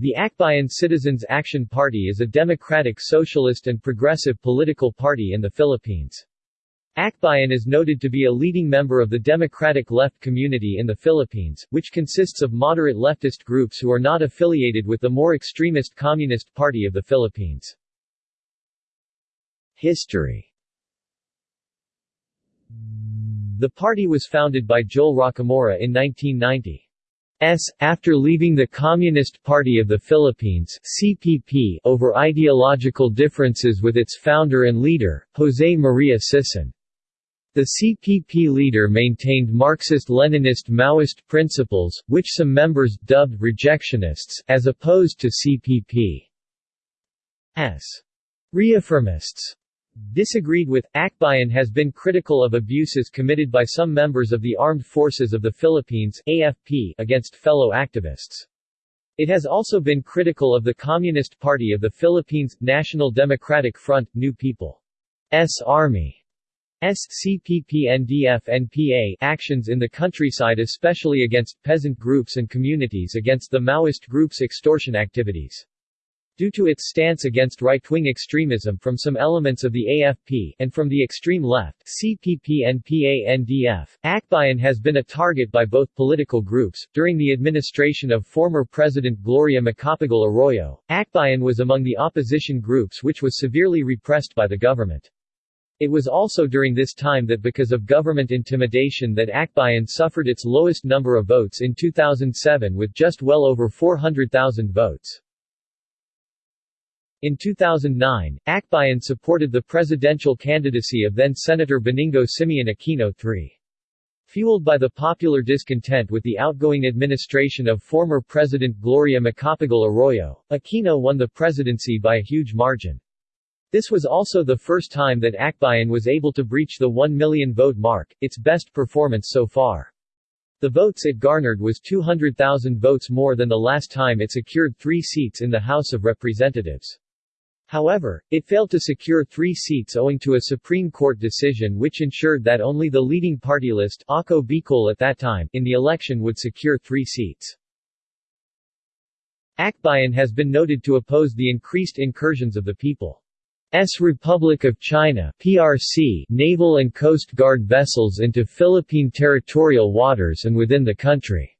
The Akbayan Citizens Action Party is a democratic socialist and progressive political party in the Philippines. Akbayan is noted to be a leading member of the democratic left community in the Philippines, which consists of moderate leftist groups who are not affiliated with the more extremist Communist Party of the Philippines. History The party was founded by Joel Rocamora in 1990. S. after leaving the Communist Party of the Philippines CPP over ideological differences with its founder and leader, José María Sison. The CPP leader maintained Marxist-Leninist Maoist principles, which some members dubbed rejectionists, as opposed to CPP's reaffirmists disagreed with. Akbayan has been critical of abuses committed by some members of the Armed Forces of the Philippines AFP against fellow activists. It has also been critical of the Communist Party of the Philippines, National Democratic Front, New People's Army. SCPP-NDF-NPA actions in the countryside especially against peasant groups and communities against the Maoist group's extortion activities. Due to its stance against right-wing extremism from some elements of the AFP and from the extreme left CPP and Akbayan has been a target by both political groups. During the administration of former President Gloria Macapagal Arroyo, Akbayan was among the opposition groups which was severely repressed by the government. It was also during this time that because of government intimidation that Akbayan suffered its lowest number of votes in 2007 with just well over 400,000 votes. In 2009, Akbayan supported the presidential candidacy of then-Senator Benigno Simeon Aquino III. Fueled by the popular discontent with the outgoing administration of former President Gloria Macapagal Arroyo, Aquino won the presidency by a huge margin. This was also the first time that Akbayan was able to breach the 1 million vote mark, its best performance so far. The votes it garnered was 200,000 votes more than the last time it secured three seats in the House of Representatives. However, it failed to secure three seats owing to a Supreme Court decision which ensured that only the leading party list Ako Bicol at that time in the election would secure three seats. Akbayan has been noted to oppose the increased incursions of the People's Republic of China PRC naval and coast guard vessels into Philippine territorial waters and within the country.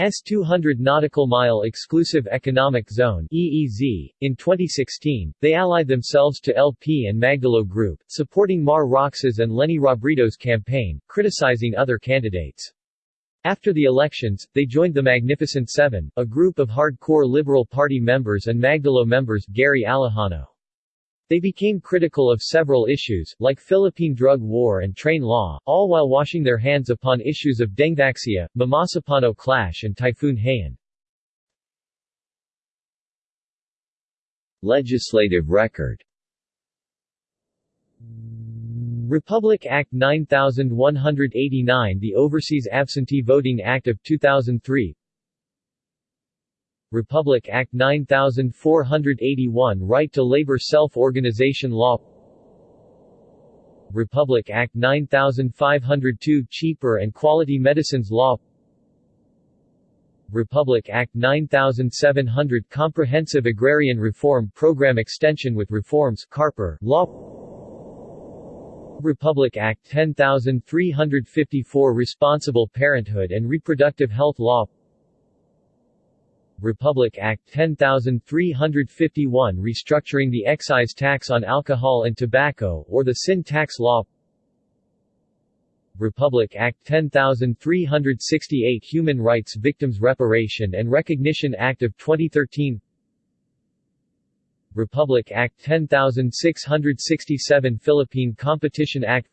S 200 nautical mile exclusive economic zone EEZ. In 2016, they allied themselves to LP and Magdalo Group, supporting Mar Roxas and Leni Robredo's campaign, criticizing other candidates. After the elections, they joined the Magnificent Seven, a group of hardcore Liberal Party members and Magdalo members Gary Alejano. They became critical of several issues, like Philippine drug war and train law, all while washing their hands upon issues of Dengvaxia, Mamasapano clash and Typhoon Haiyan. Legislative record Republic Act 9189 The Overseas Absentee Voting Act of 2003 Republic Act 9481 Right to Labor Self-Organization Law. Republic Act 9502 Cheaper and Quality Medicines Law. Republic Act 9700 Comprehensive Agrarian Reform Program Extension with Reforms Carper Law. Republic Act 10354 Responsible Parenthood and Reproductive Health Law Republic Act 10351 restructuring the excise tax on alcohol and tobacco or the sin tax law. Republic Act 10368 Human Rights Victims Reparation and Recognition Act of 2013 Republic Act 10667 Philippine Competition Act.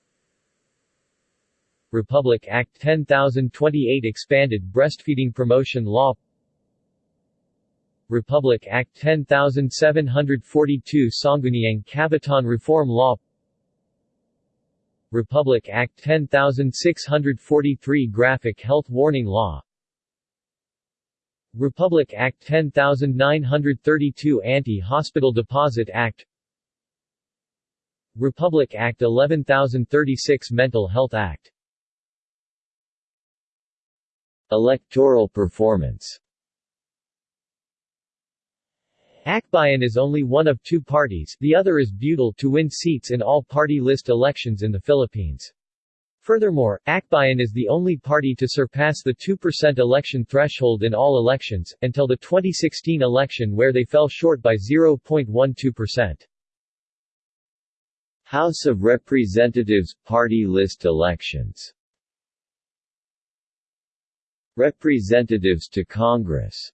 Republic Act 10028 Expanded Breastfeeding Promotion Law Republic Act 10742 Sangguniang Kabataan Reform Law Republic Act 10643 Graphic Health Warning Law Republic Act 10932 Anti-Hospital Deposit Act Republic Act 11036 Mental Health Act Electoral performance Akbayan is only one of two parties, the other is Butil to win seats in all party list elections in the Philippines. Furthermore, Akbayan is the only party to surpass the 2% election threshold in all elections, until the 2016 election where they fell short by 0.12%. House of Representatives Party list elections Representatives to Congress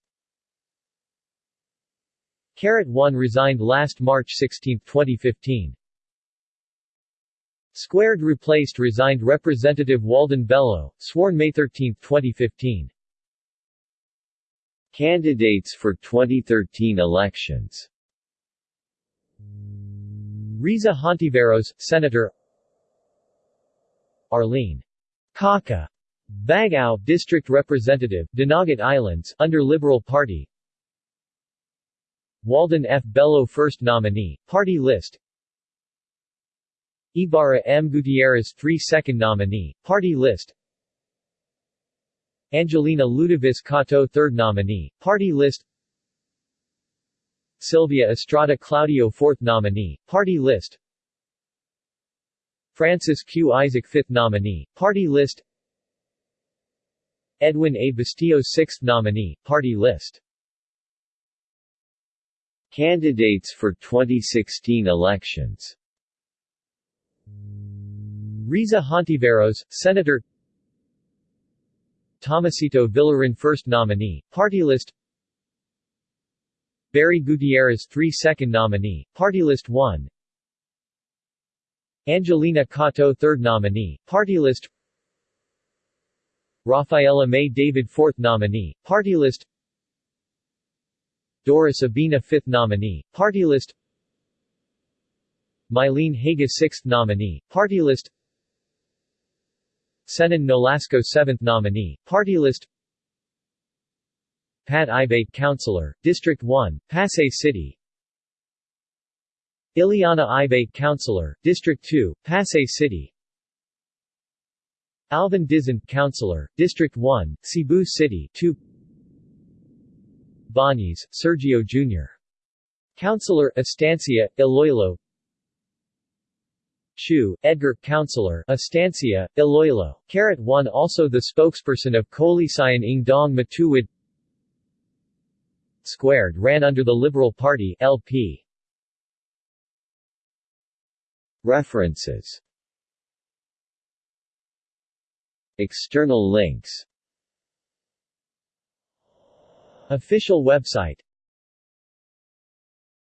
Carat 1 resigned last March 16, 2015. Squared replaced resigned Representative Walden Bello, sworn May 13, 2015. Candidates for 2013 elections Risa Hontiveros, Senator Arlene Kaka Bagao, District Representative, Dinagat Islands, under Liberal Party Walden F. Bello First Nominee, Party List Ibarra M. Gutierrez 3 Second Nominee, Party List Angelina Ludovis Katoh Third Nominee, Party List Sylvia Estrada Claudio Fourth Nominee, Party List Francis Q. Isaac Fifth Nominee, Party List Edwin A. Bastillo Sixth Nominee, Party List Candidates for 2016 elections. Risa Hontiveros, Senator Tomasito Villarin First Nominee, Party List Barry Gutierrez 3 Second Nominee, Party List 1 Angelina Katoh Third Nominee, Party List Rafaela May David Fourth Nominee, Party List Doris Abina Fifth Nominee, Party List. Mylene Haga Sixth Nominee, Party List. Senan Nolasco 7th nominee, party list. Pat Ibate Councilor, District 1, Pasay City. Ileana Ibate Councilor, District 2, Pasay City. Alvin Dizon, Councilor, District 1, Cebu City 2 Banyes, Sergio Jr. Councilor, Estancia, Iloilo Chu, Edgar, Councilor, Estancia, Iloilo. Carat 1 also the spokesperson of Koalisyon ng Daang Matuwid Squared ran under the Liberal Party LP. References External links Official website